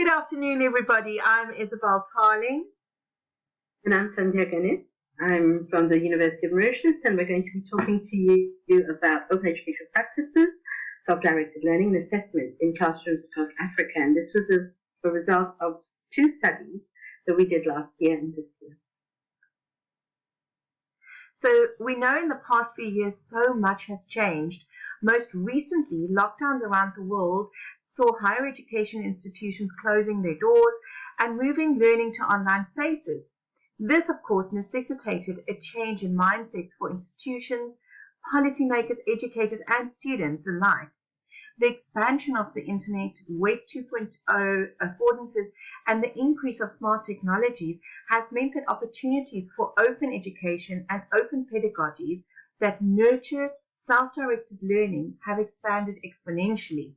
Good afternoon, everybody. I'm Isabel Tarling. And I'm Sandhya Gunness. I'm from the University of Mauritius, and we're going to be talking to you about open education practices, self-directed learning and assessment in classrooms across Africa. And this was a, a result of two studies that we did last year and this year. So we know in the past few years so much has changed. Most recently, lockdowns around the world saw higher education institutions closing their doors and moving learning to online spaces. This, of course, necessitated a change in mindsets for institutions, policymakers, educators, and students alike. The expansion of the Internet, Web 2.0 affordances, and the increase of smart technologies has meant that opportunities for open education and open pedagogies that nurture self-directed learning have expanded exponentially.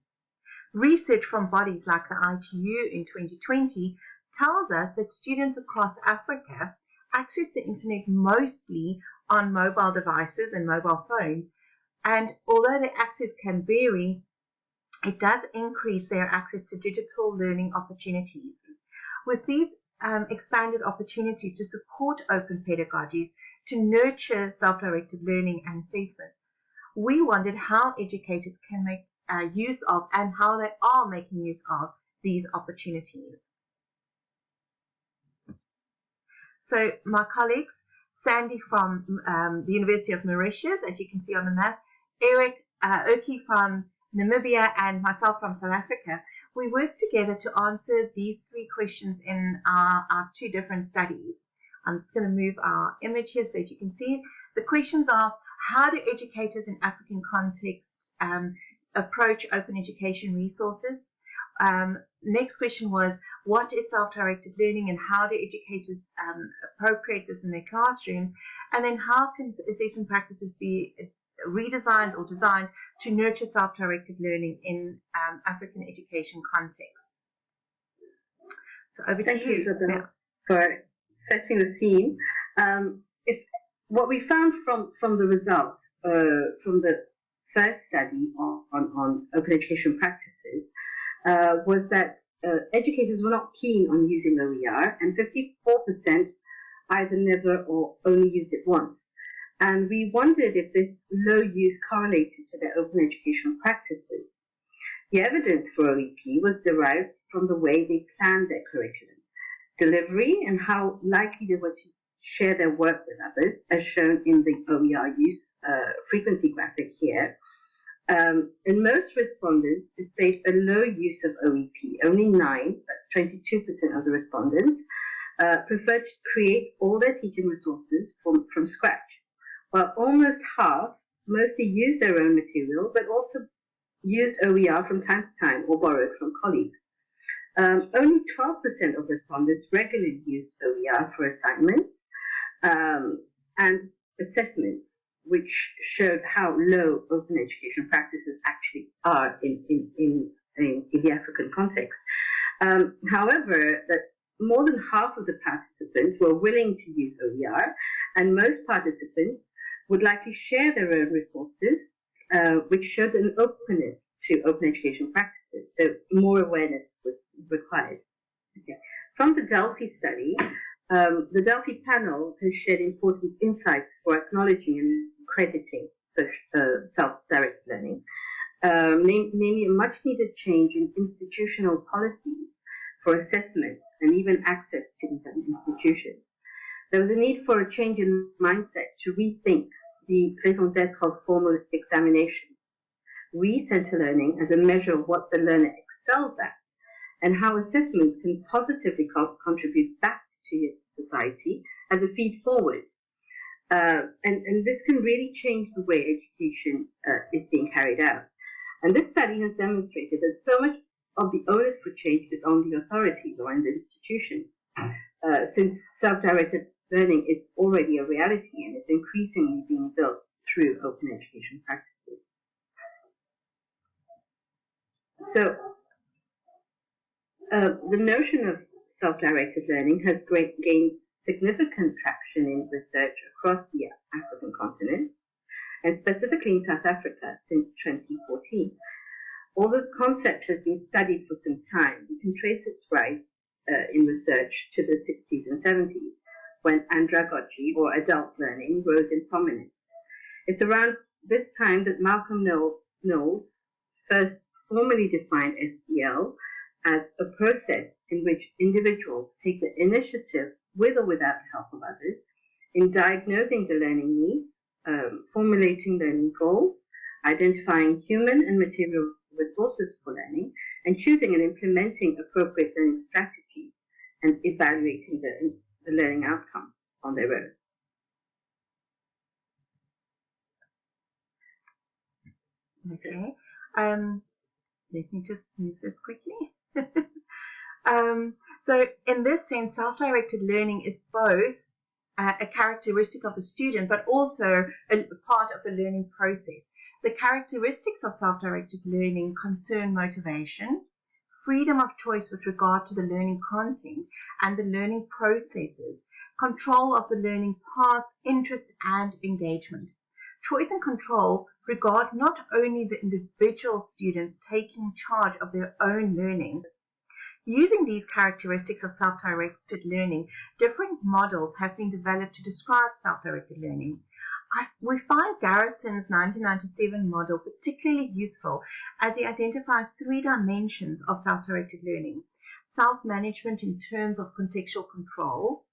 Research from bodies like the ITU in 2020 tells us that students across Africa access the internet mostly on mobile devices and mobile phones. And although the access can vary, it does increase their access to digital learning opportunities. With these um, expanded opportunities to support open pedagogies, to nurture self-directed learning and assessment, we wondered how educators can make uh, use of and how they are making use of these opportunities. So my colleagues, Sandy from um, the University of Mauritius, as you can see on the map, Eric uh, Oki from Namibia, and myself from South Africa, we worked together to answer these three questions in our, our two different studies. I'm just going to move our image here so that you can see. The questions are, how do educators in African contexts um, approach open education resources? Um, next question was, what is self-directed learning and how do educators um, appropriate this in their classrooms? And then how can assessment practices be redesigned or designed to nurture self-directed learning in um, African education context? So over Thank to you, Isabel, yeah. for setting the scene. Um, what we found from, from the results uh, from the first study on, on, on open education practices uh, was that uh, educators were not keen on using OER, and 54% either never or only used it once. And we wondered if this low use correlated to their open educational practices. The evidence for OEP was derived from the way they planned their curriculum, delivery, and how likely they were to share their work with others, as shown in the OER use uh, frequency graphic here, um, in most respondents, displayed a low use of OEP. Only nine, that's 22% of the respondents, uh, preferred to create all their teaching resources from, from scratch, while almost half mostly used their own material, but also used OER from time to time or borrowed from colleagues. Um, only 12% of respondents regularly used OER for assignments um, and assessments which showed how low open education practices actually are in, in, in, in, in the African context. Um, however, that more than half of the participants were willing to use OER, and most participants would likely share their own resources, uh, which showed an openness to open education practices. So more awareness was required. Okay. From the Delphi study, um, the Delphi panel has shared important insights for acknowledging and crediting uh, self-directed learning, um, namely a much needed change in institutional policies for assessment and even access to these institutions. There was a need for a change in mindset to rethink the raison d'etre of formal examination, recenter learning as a measure of what the learner excels at, and how assessments can positively co contribute back to society as a feed forward uh, and, and this can really change the way education uh, is being carried out. And this study has demonstrated that so much of the onus for change is on the authorities or in the institutions, uh, since self-directed learning is already a reality and is increasingly being built through open education practices. So, uh, the notion of self-directed learning has great, gained significant traction in research across the African continent, and specifically in South Africa since 2014. Although the concept has been studied for some time, we can trace its rise uh, in research to the 60s and 70s, when andragogy, or adult learning, rose in prominence. It's around this time that Malcolm Knowles first formally defined SEL as a process in which individuals take the initiative with or without the help of others in diagnosing the learning needs, um, formulating learning goals, identifying human and material resources for learning, and choosing and implementing appropriate learning strategies and evaluating the, the learning outcomes on their own. Okay. Um, let me just move this quickly. um, so in this sense, self-directed learning is both uh, a characteristic of the student, but also a part of the learning process. The characteristics of self-directed learning concern motivation, freedom of choice with regard to the learning content and the learning processes, control of the learning path, interest and engagement. Choice and control regard not only the individual student taking charge of their own learning, Using these characteristics of self-directed learning, different models have been developed to describe self-directed learning. I, we find Garrison's 1997 model particularly useful as he identifies three dimensions of self-directed learning. Self-management in terms of contextual control,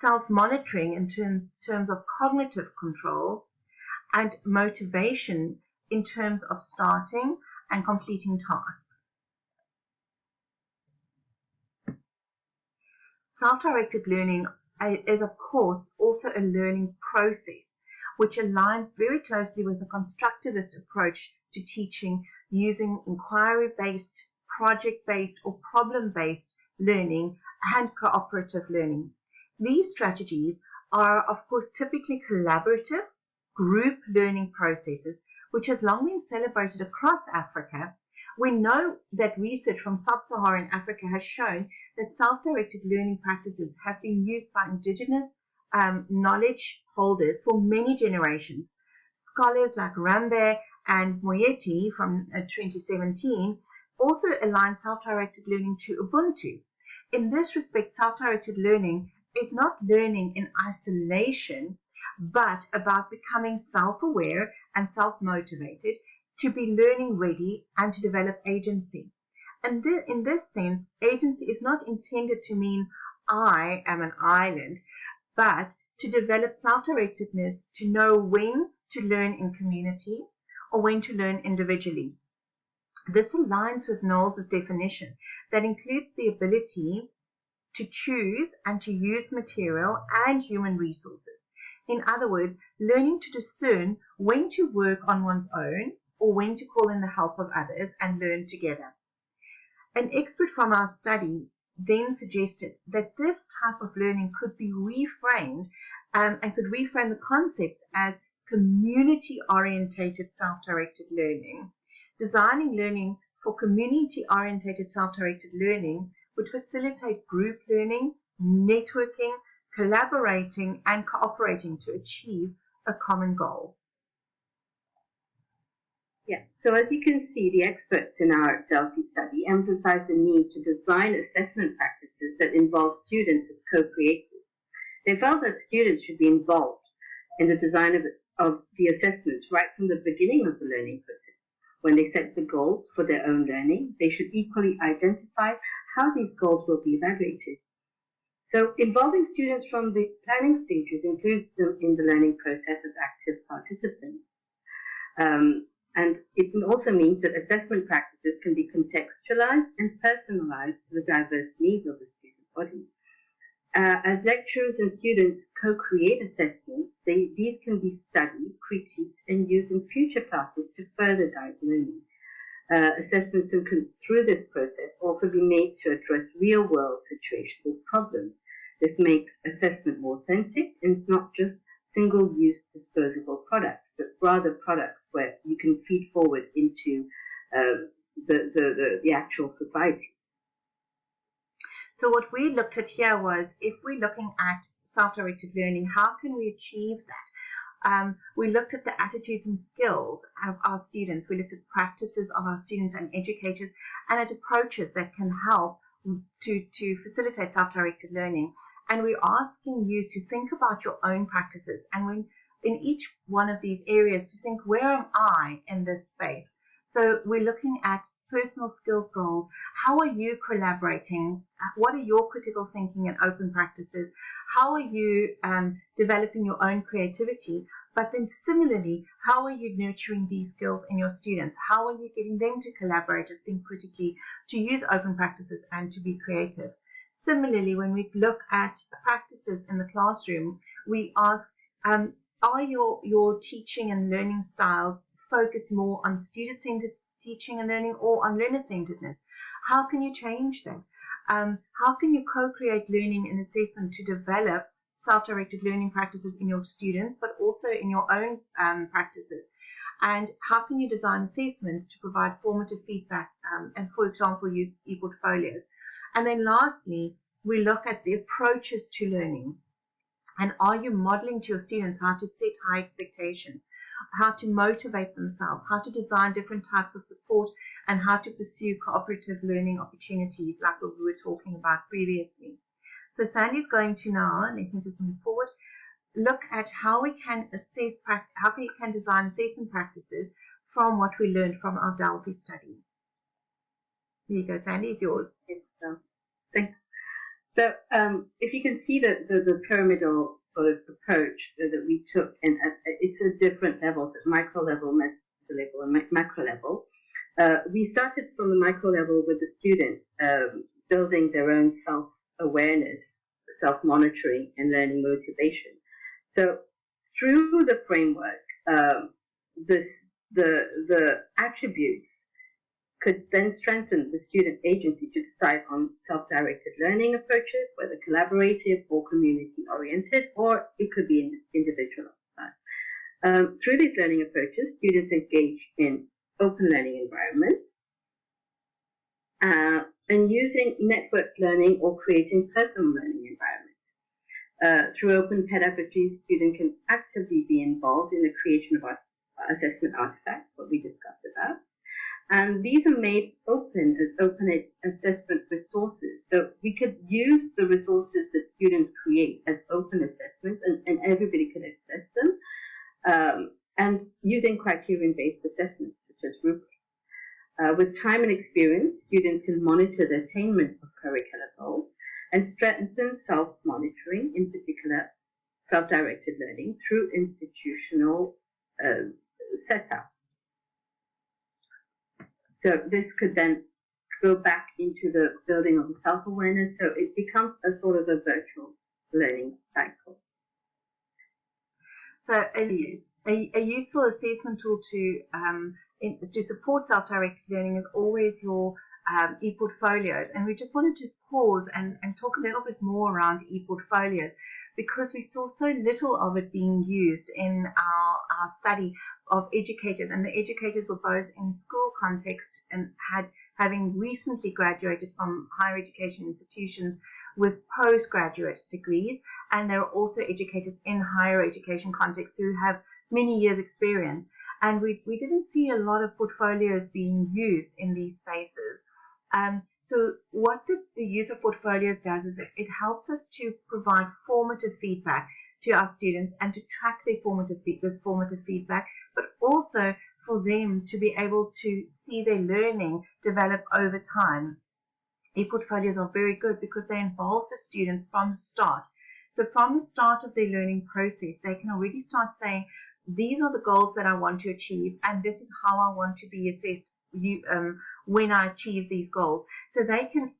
self-monitoring in terms, terms of cognitive control, and motivation in terms of starting and completing tasks. Self-directed learning is of course also a learning process which aligns very closely with the constructivist approach to teaching using inquiry-based, project-based or problem-based learning and cooperative learning. These strategies are of course typically collaborative group learning processes which has long been celebrated across Africa we know that research from sub-Saharan Africa has shown that self-directed learning practices have been used by indigenous um, knowledge holders for many generations. Scholars like Rambe and Moeti from uh, 2017 also align self-directed learning to Ubuntu. In this respect, self-directed learning is not learning in isolation, but about becoming self-aware and self-motivated to be learning ready and to develop agency. And th in this sense, agency is not intended to mean I am an island, but to develop self-directedness to know when to learn in community or when to learn individually. This aligns with Knowles' definition that includes the ability to choose and to use material and human resources. In other words, learning to discern when to work on one's own or when to call in the help of others and learn together. An expert from our study then suggested that this type of learning could be reframed um, and could reframe the concept as community-orientated self-directed learning. Designing learning for community-orientated self-directed learning would facilitate group learning, networking, collaborating, and cooperating to achieve a common goal. Yeah, so as you can see, the experts in our Delphi study emphasize the need to design assessment practices that involve students as co-creators. They felt that students should be involved in the design of, of the assessments right from the beginning of the learning process. When they set the goals for their own learning, they should equally identify how these goals will be evaluated. So involving students from the planning stages includes them in the learning process as active participants. Um, and it also means that assessment practices can be contextualized and personalized to the diverse needs of the student body. Uh, as lecturers and students co-create assessments, they, these can be studied, critiqued, and used in future classes to further guide learning. Uh, assessments can, through this process, also be made to address real-world situations or problems. This makes assessment more authentic and it's not just single-use disposable products, but rather products where you can feed forward into uh, the, the, the, the actual society. So what we looked at here was if we're looking at self-directed learning, how can we achieve that? Um, we looked at the attitudes and skills of our students. We looked at practices of our students and educators and at approaches that can help to, to facilitate self-directed learning. And we're asking you to think about your own practices and when in each one of these areas to think, where am I in this space? So we're looking at personal skills goals. How are you collaborating? What are your critical thinking and open practices? How are you um, developing your own creativity? But then similarly, how are you nurturing these skills in your students? How are you getting them to collaborate, to think critically, to use open practices and to be creative? Similarly, when we look at practices in the classroom, we ask, um, are your, your teaching and learning styles focused more on student-centered teaching and learning or on learner-centeredness? How can you change that? Um, how can you co-create learning and assessment to develop self-directed learning practices in your students, but also in your own um, practices? And how can you design assessments to provide formative feedback um, and, for example, use e-portfolios? And then lastly, we look at the approaches to learning. And are you modeling to your students how to set high expectations, how to motivate themselves, how to design different types of support, and how to pursue cooperative learning opportunities like what we were talking about previously. So Sandy's going to now, let me just move forward, look at how we can assess, how we can design assessment practices from what we learned from our Delphi study. Here you go, Sandy, it's yours. Thanks. So um, if you can see the, the, the pyramidal sort of approach that, we took, and it's a different levels, at micro level, meso level, and macro level. Uh, we started from the micro level with the students um, building their own self-awareness, self-monitoring, and learning motivation. So through the framework, um, this, the, the attributes could then strengthen the student agency to decide on self-directed learning approaches, whether collaborative or community-oriented, or it could be individual. Um, through these learning approaches, students engage in open learning environments uh, and using networked learning or creating personal learning environments. Uh, through open pedagogy, students can actively be involved in the creation of assessment artifacts, what we discussed about, and these are made open as open assessment resources. So we could use the resources that students create as open assessments and, and everybody could access them. Um, and using criterion-based assessments such as rubrics. Uh, with time and experience, students can monitor the attainment of curricular goals and strengthen self-monitoring, in particular self-directed learning, through institutional uh, setups. So this could then go back into the building of self-awareness. So it becomes a sort of a virtual learning cycle. So a, a, a useful assessment tool to um, in, to support self-directed learning is always your um, e-portfolios. And we just wanted to pause and, and talk a little bit more around e-portfolios because we saw so little of it being used in our, our study of educators, and the educators were both in school context and had having recently graduated from higher education institutions with postgraduate degrees, and there are also educators in higher education context who have many years experience. And we, we didn't see a lot of portfolios being used in these spaces. Um, so what the, the use of portfolios does is it, it helps us to provide formative feedback to our students and to track their formative this formative feedback but also for them to be able to see their learning develop over time. E-portfolios are very good because they involve the students from the start. So from the start of their learning process, they can already start saying, these are the goals that I want to achieve, and this is how I want to be assessed you, um, when I achieve these goals. So they can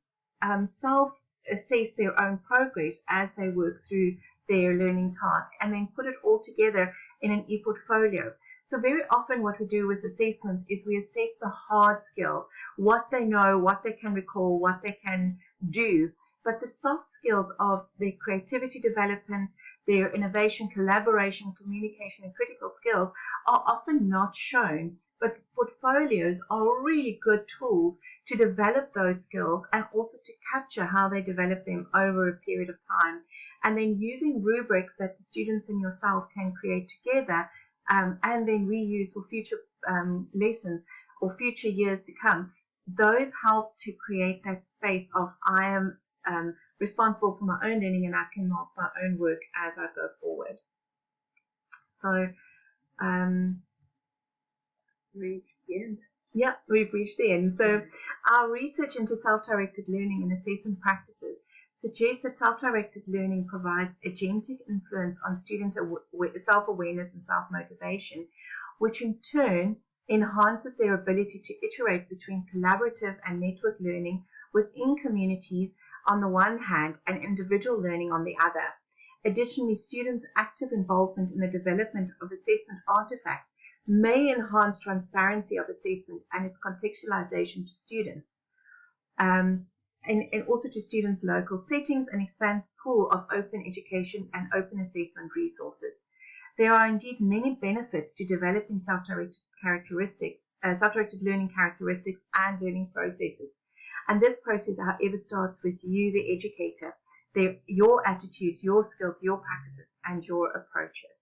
um, self-assess their own progress as they work through their learning task and then put it all together in an e-portfolio. So very often what we do with assessments is we assess the hard skills, what they know, what they can recall, what they can do. But the soft skills of their creativity development, their innovation, collaboration, communication, and critical skills are often not shown. But portfolios are really good tools to develop those skills and also to capture how they develop them over a period of time and then using rubrics that the students and yourself can create together um, and then reuse for future um, lessons or future years to come, those help to create that space of I am um, responsible for my own learning and I can mark my own work as I go forward. So, um, the end. Yeah, we've reached the end. So, our research into self-directed learning and assessment practices suggests that self-directed learning provides agentic influence on student self-awareness and self-motivation, which in turn enhances their ability to iterate between collaborative and network learning within communities on the one hand and individual learning on the other. Additionally, students' active involvement in the development of assessment artifacts may enhance transparency of assessment and its contextualization to students. Um, and, and, also to students' local settings and expand the pool of open education and open assessment resources. There are indeed many benefits to developing self-directed characteristics, uh, self-directed learning characteristics and learning processes. And this process, however, starts with you, the educator, your attitudes, your skills, your practices, and your approaches.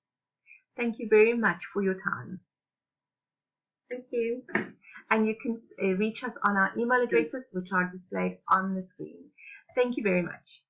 Thank you very much for your time. Thank you. And you can uh, reach us on our email addresses, which are displayed on the screen. Thank you very much.